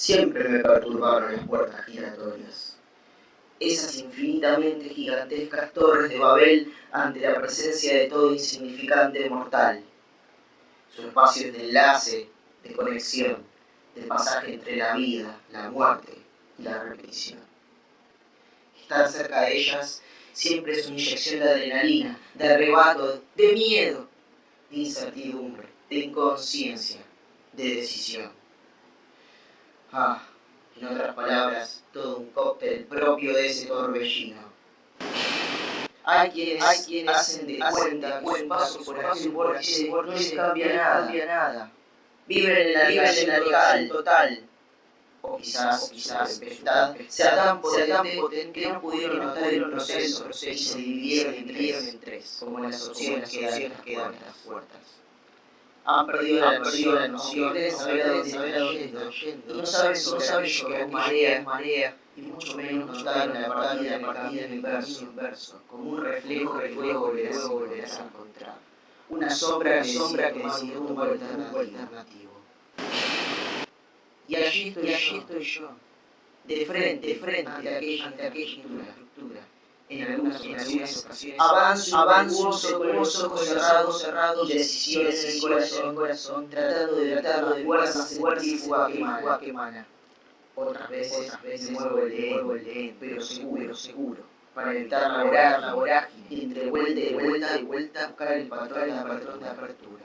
Siempre me perturbaron las puertas giratorias. Esas infinitamente gigantescas torres de Babel ante la presencia de todo insignificante mortal. Su espacio de enlace, de conexión, de pasaje entre la vida, la muerte y la repetición. Estar cerca de ellas siempre es una inyección de adrenalina, de arrebato, de miedo, de incertidumbre, de inconsciencia, de decisión. Ah, en otras palabras, todo un cóctel propio de ese torbellino. Hay quienes, hay quienes hacen de cuenta que paso por aquí por aquí no les cambia nada, cambia nada. Viven en la libertad total. O quizás, o quizás, sea tan potente, que no pudieron notar el proceso, y se dividieron, en tres, como las opciones que dan estas puertas han perdido la, perdido la noción de saber a dónde yendo, y no saben, no saben que es marea, marea, y mucho menos notaron la partida, la partida en el verso, verso, como un reflejo que luego volverás, volverás a encontrar. Una sombra, sombra que decide un alternativo. Y allí estoy, y allí estoy yo, de frente, de frente ante aquella, aquella infraestructura en algunas ocasiones, avanzo, avanzo con los ojos cerrados, cerrados, y decisiones en corazón, corazón, tratando de tratar de fuerzas, fuerza y fuga que. Otras veces, otras veces muevo el muevo el lehen, pero seguro, seguro, para evitar la vorágine, la vorágine, y entre vuelta y vuelta y vuelta buscar el patrón, el patrón de apertura.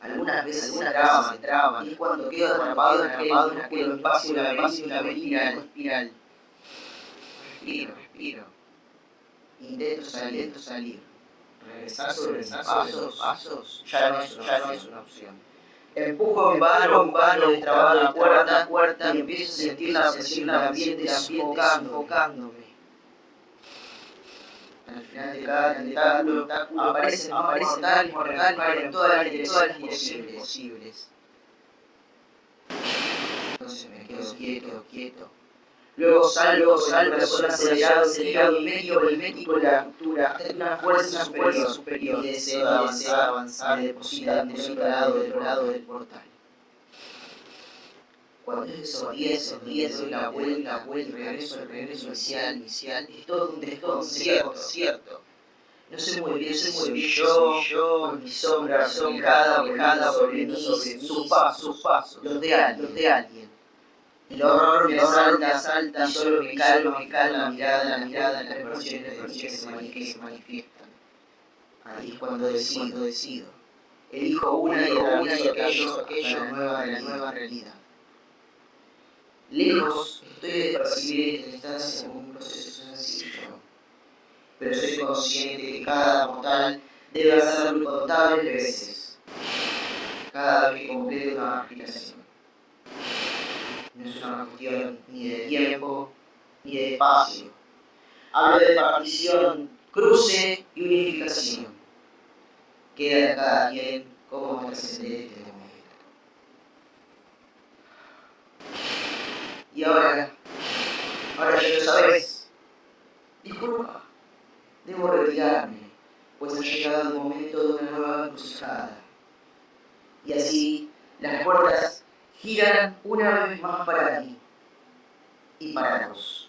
Algunas veces algunas traban, traban, y cuando quedo atrapado, atrapado en aquel espacio, la espacio, la espiral, espiral. Respiro, respiro. Intento salir, intento salir. Regresar sobre pasos, pasos, ya no es, ya no es una opción. Empujo en vano, en vano, destrabado la puerta, puerta, y empiezo a sentir la presión del ambiente, sofocándome. Al final de cada tentáculo aparecen, aparecen tales mortales en todas las direcciones posibles. Entonces me quedo quieto, quieto. Luego salgo, salgo, persona acelerado, acelerado y medio el médico la cultura, hasta una fuerza superior, superior, y deseo avanzar, avanzar, me deposita del otro lado, del lado del portal. Cuando es 10, esos 10, doy la vuelta, vuelta, regreso, el regreso inicial, inicial, es todo un desconcierto, cierto. No sé muy bien, sé muy bien yo, yo, mi sombra, sombra, sobre mí, sobre sus pasos, sus pasos, los de alguien, los de alguien. El horror me asalta, asalta, solo me calma, me calma la mirada, la mirada, las expresiones que se manifiestan. Ahí es cuando decido, decido. Elijo una y otra una y aquello, aquello, la nueva, la nueva realidad. Lejos estoy de percibir esta instancia como un proceso sencillo, pero soy consciente que cada mortal debe hacerlo incontables veces, cada vez que complete una aplicación no es una cuestión ni de tiempo ni de espacio. Hablo de partición, cruce y unificación. Queda cada quien cómo trascender este momento. Y ahora, ahora ya lo sabes. Disculpa, debo retirarme, pues ha llegado el momento de una nueva encrucijada. Y así, las puertas giran una vez más para ti y para vos.